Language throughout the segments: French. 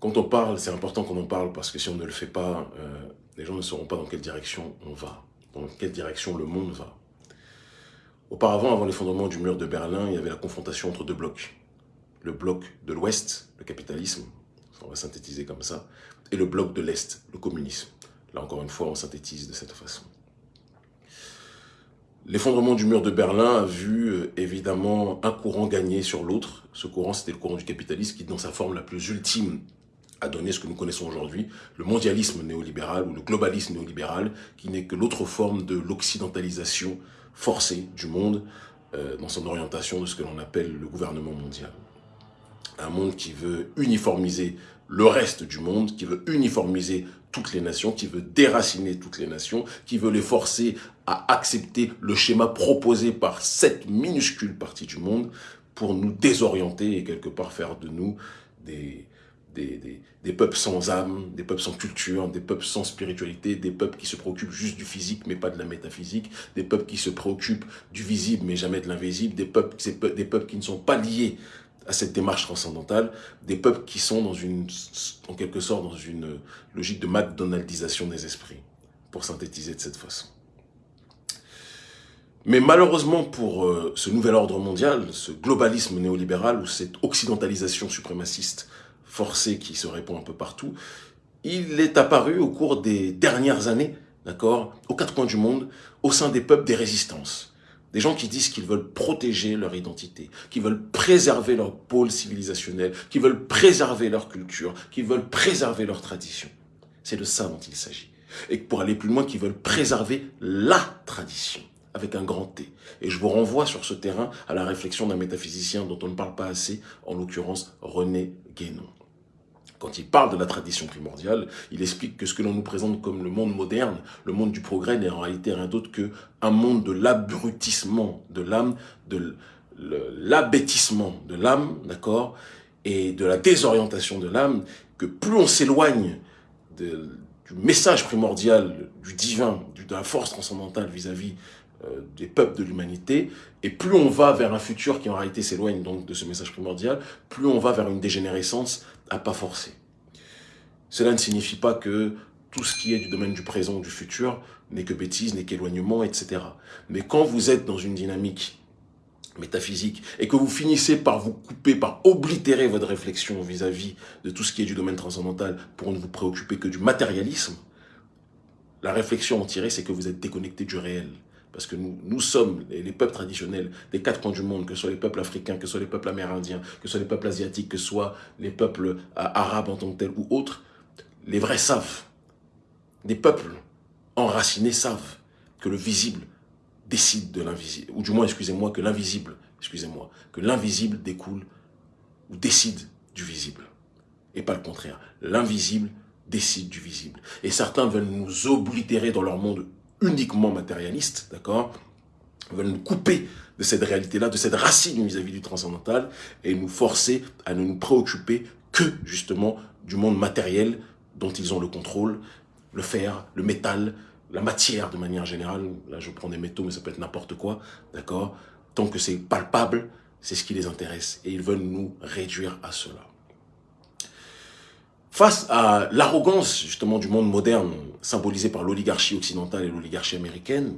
quand on parle, c'est important qu'on en parle parce que si on ne le fait pas, euh, les gens ne sauront pas dans quelle direction on va, dans quelle direction le monde va. Auparavant, avant l'effondrement du mur de Berlin, il y avait la confrontation entre deux blocs. Le bloc de l'Ouest, le capitalisme, on va synthétiser comme ça, et le bloc de l'Est, le communisme. Là encore une fois, on synthétise de cette façon. L'effondrement du mur de Berlin a vu euh, évidemment un courant gagner sur l'autre. Ce courant, c'était le courant du capitalisme qui, dans sa forme la plus ultime, a donné ce que nous connaissons aujourd'hui, le mondialisme néolibéral ou le globalisme néolibéral, qui n'est que l'autre forme de l'occidentalisation forcée du monde euh, dans son orientation de ce que l'on appelle le gouvernement mondial. Un monde qui veut uniformiser le reste du monde, qui veut uniformiser toutes les nations, qui veut déraciner toutes les nations, qui veut les forcer à accepter le schéma proposé par cette minuscule partie du monde pour nous désorienter et quelque part faire de nous des, des, des, peuples sans âme, des peuples sans culture, des peuples sans spiritualité, des peuples qui se préoccupent juste du physique mais pas de la métaphysique, des peuples qui se préoccupent du visible mais jamais de l'invisible, des peuples, qui ne sont pas liés à cette démarche transcendantale, des peuples qui sont dans une, en quelque sorte dans une logique de McDonaldisation des esprits, pour synthétiser de cette façon. Mais malheureusement pour euh, ce nouvel ordre mondial, ce globalisme néolibéral ou cette occidentalisation suprémaciste forcée qui se répand un peu partout, il est apparu au cours des dernières années, d'accord, aux quatre coins du monde, au sein des peuples des résistances. Des gens qui disent qu'ils veulent protéger leur identité, qui veulent préserver leur pôle civilisationnel, qui veulent préserver leur culture, qui veulent préserver leur tradition. C'est de ça dont il s'agit. Et pour aller plus loin, qui veulent préserver la tradition, avec un grand T. Et je vous renvoie sur ce terrain à la réflexion d'un métaphysicien dont on ne parle pas assez, en l'occurrence René Guénon. Quand il parle de la tradition primordiale, il explique que ce que l'on nous présente comme le monde moderne, le monde du progrès, n'est en réalité rien d'autre qu'un monde de l'abrutissement de l'âme, de l'abêtissement de l'âme, d'accord, et de la désorientation de l'âme, que plus on s'éloigne du message primordial, du divin, de la force transcendantale vis-à-vis euh, des peuples de l'humanité, et plus on va vers un futur qui en réalité s'éloigne donc de ce message primordial, plus on va vers une dégénérescence à pas forcer. Cela ne signifie pas que tout ce qui est du domaine du présent ou du futur n'est que bêtise, n'est qu'éloignement, etc. Mais quand vous êtes dans une dynamique métaphysique et que vous finissez par vous couper, par oblitérer votre réflexion vis-à-vis de tout ce qui est du domaine transcendantal pour ne vous préoccuper que du matérialisme, la réflexion en tirée, c'est que vous êtes déconnecté du réel. Parce que nous, nous sommes les, peuples traditionnels des quatre coins du monde, que ce soit les peuples africains, que ce soit les peuples amérindiens, que ce soit les peuples asiatiques, que ce soit les peuples euh, arabes en tant que tels ou autres, les vrais savent. Des peuples enracinés savent que le visible décide de l'invisible. Ou du moins, excusez-moi, que l'invisible, excusez-moi, que l'invisible découle ou décide du visible. Et pas le contraire. L'invisible décide du visible. Et certains veulent nous oblitérer dans leur monde uniquement matérialiste, d'accord veulent nous couper de cette réalité-là, de cette racine vis-à-vis du transcendantal, et nous forcer à ne nous préoccuper que, justement, du monde matériel dont ils ont le contrôle, le fer, le métal, la matière de manière générale. Là, je prends des métaux, mais ça peut être n'importe quoi, d'accord Tant que c'est palpable, c'est ce qui les intéresse, et ils veulent nous réduire à cela. Face à l'arrogance justement du monde moderne, symbolisé par l'oligarchie occidentale et l'oligarchie américaine,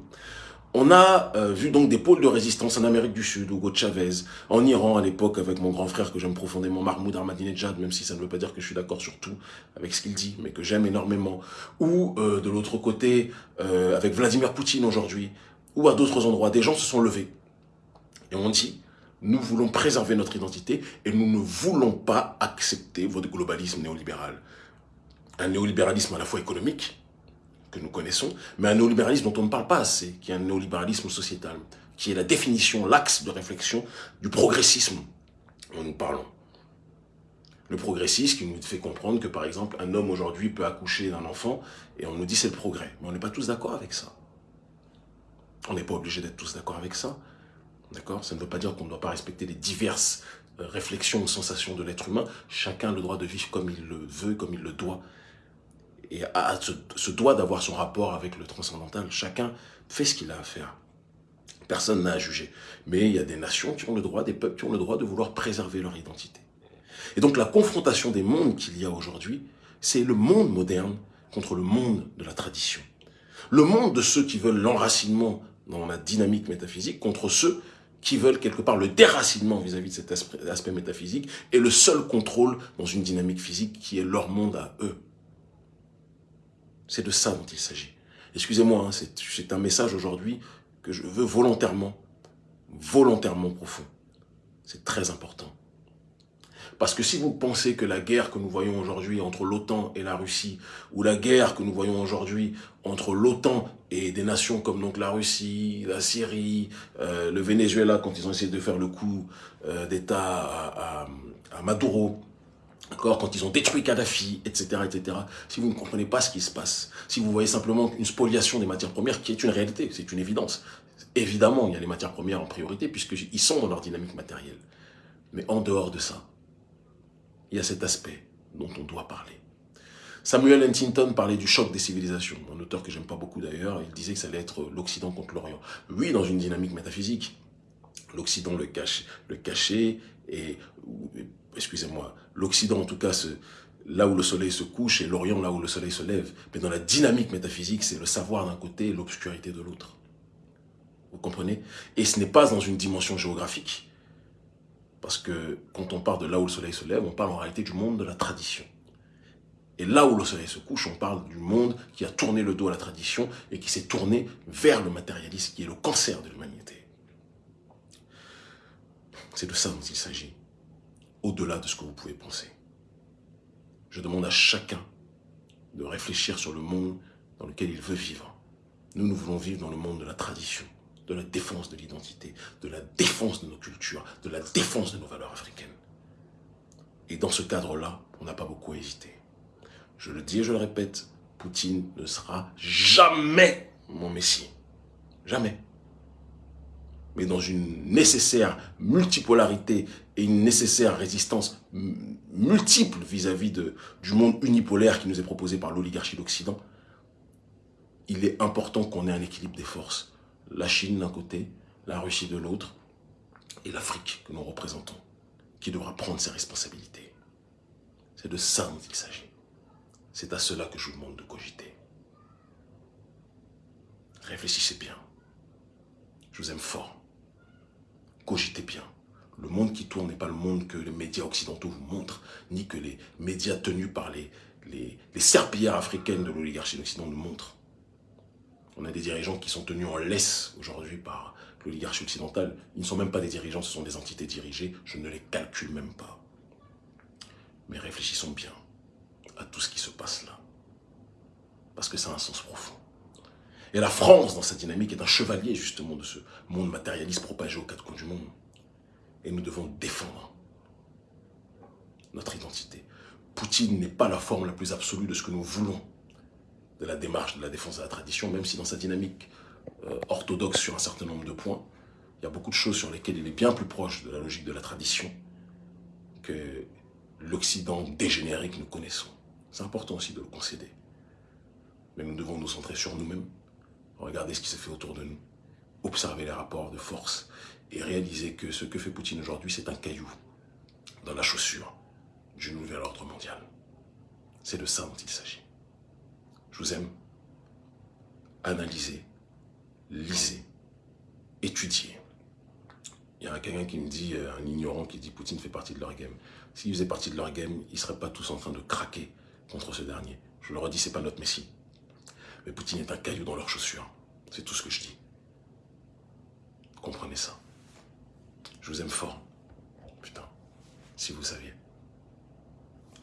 on a euh, vu donc des pôles de résistance en Amérique du Sud, Hugo Chavez, en Iran à l'époque avec mon grand frère que j'aime profondément, Mahmoud Ahmadinejad, même si ça ne veut pas dire que je suis d'accord sur tout avec ce qu'il dit, mais que j'aime énormément, ou euh, de l'autre côté euh, avec Vladimir Poutine aujourd'hui, ou à d'autres endroits, des gens se sont levés. Et ont dit nous voulons préserver notre identité et nous ne voulons pas accepter votre globalisme néolibéral. Un néolibéralisme à la fois économique, que nous connaissons, mais un néolibéralisme dont on ne parle pas assez, qui est un néolibéralisme sociétal, qui est la définition, l'axe de réflexion du progressisme dont nous parlons. Le progressisme qui nous fait comprendre que, par exemple, un homme aujourd'hui peut accoucher d'un enfant et on nous dit c'est le progrès. Mais on n'est pas tous d'accord avec ça. On n'est pas obligé d'être tous d'accord avec ça. D'accord? Ça ne veut pas dire qu'on ne doit pas respecter les diverses euh, réflexions ou sensations de l'être humain. Chacun a le droit de vivre comme il le veut, comme il le doit. Et a, ce, doit d'avoir son rapport avec le transcendantal. Chacun fait ce qu'il a à faire. Personne n'a à juger. Mais il y a des nations qui ont le droit, des peuples qui ont le droit de vouloir préserver leur identité. Et donc la confrontation des mondes qu'il y a aujourd'hui, c'est le monde moderne contre le monde de la tradition. Le monde de ceux qui veulent l'enracinement dans la dynamique métaphysique contre ceux qui veulent quelque part le déracinement vis-à-vis de cet aspect, métaphysique et le seul contrôle dans une dynamique physique qui est leur monde à eux. C'est de ça dont il s'agit. Excusez-moi, hein, c'est un message aujourd'hui que je veux volontairement, volontairement profond. C'est très important. Parce que si vous pensez que la guerre que nous voyons aujourd'hui entre l'OTAN et la Russie, ou la guerre que nous voyons aujourd'hui entre l'OTAN et des nations comme donc la Russie, la Syrie, euh, le Venezuela, quand ils ont essayé de faire le coup euh, d'État à, Maduro, quand ils ont détruit Kadhafi, etc., etc., si vous ne comprenez pas ce qui se passe, si vous voyez simplement une spoliation des matières premières, qui est une réalité, c'est une évidence. Évidemment, il y a les matières premières en priorité, puisqu'ils sont dans leur dynamique matérielle. Mais en dehors de ça, il y a cet aspect dont on doit parler. Samuel Huntington parlait du choc des civilisations, un auteur que j'aime pas beaucoup d'ailleurs, il disait que ça allait être l'Occident contre l'Orient. Oui, dans une dynamique métaphysique, l'Occident le, cache, le cachait, et, excusez-moi, l'Occident en tout cas, là où le soleil se couche, et l'Orient là où le soleil se lève. Mais dans la dynamique métaphysique, c'est le savoir d'un côté et l'obscurité de l'autre. Vous comprenez? Et ce n'est pas dans une dimension géographique, parce que quand on parle de là où le soleil se lève, on parle en réalité du monde de la tradition. Et là où le soleil se couche, on parle du monde qui a tourné le dos à la tradition et qui s'est tourné vers le matérialisme, qui est le cancer de l'humanité. C'est de ça dont il s'agit, au-delà de ce que vous pouvez penser. Je demande à chacun de réfléchir sur le monde dans lequel il veut vivre. Nous, nous voulons vivre dans le monde de la tradition de la défense de l'identité, de la défense de nos cultures, de la défense de nos valeurs africaines. Et dans ce cadre-là, on n'a pas beaucoup hésité. Je le dis et je le répète, Poutine ne sera jamais mon messie. Jamais. Mais dans une nécessaire multipolarité et une nécessaire résistance multiple vis-à-vis du monde unipolaire qui nous est proposé par l'oligarchie d'Occident, il est important qu'on ait un équilibre des forces la Chine d'un côté, la Russie de l'autre, et l'Afrique que nous représentons, qui devra prendre ses responsabilités. C'est de ça dont il s'agit. C'est à cela que je vous demande de cogiter. Réfléchissez bien. Je vous aime fort. Cogitez bien. Le monde qui tourne n'est pas le monde que les médias occidentaux vous montrent, ni que les médias tenus par les, les, serpillères africaines de l'oligarchie d'Occident nous montrent. On a des dirigeants qui sont tenus en laisse aujourd'hui par l'oligarchie occidentale. Ils ne sont même pas des dirigeants, ce sont des entités dirigées. Je ne les calcule même pas. Mais réfléchissons bien à tout ce qui se passe là. Parce que ça a un sens profond. Et la France, dans sa dynamique, est un chevalier justement de ce monde matérialiste propagé aux quatre coins du monde. Et nous devons défendre notre identité. Poutine n'est pas la forme la plus absolue de ce que nous voulons de la démarche de la défense de la tradition, même si dans sa dynamique euh, orthodoxe sur un certain nombre de points, il y a beaucoup de choses sur lesquelles il est bien plus proche de la logique de la tradition que l'Occident dégénéré que nous connaissons. C'est important aussi de le concéder. Mais nous devons nous centrer sur nous-mêmes, regarder ce qui se fait autour de nous, observer les rapports de force et réaliser que ce que fait Poutine aujourd'hui, c'est un caillou dans la chaussure du nouvel ordre mondial. C'est de ça dont il s'agit. Je vous aime. Analysez, lisez, étudiez. Il y a quelqu'un qui me dit, euh, un ignorant qui dit Poutine fait partie de leur game. S'il faisait partie de leur game, ils ne seraient pas tous en train de craquer contre ce dernier. Je le redis, ce n'est pas notre messie. Mais Poutine est un caillou dans leurs chaussures. C'est tout ce que je dis. Comprenez ça. Je vous aime fort. Putain, si vous saviez.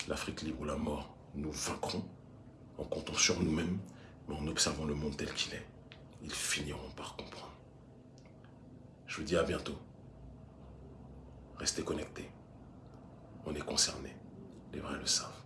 L'Afrique libre ou la mort, nous vaincrons en comptant sur nous-mêmes, mais en observant le monde tel qu'il est, ils finiront par comprendre. Je vous dis à bientôt. Restez connectés. On est concernés. Les vrais le savent.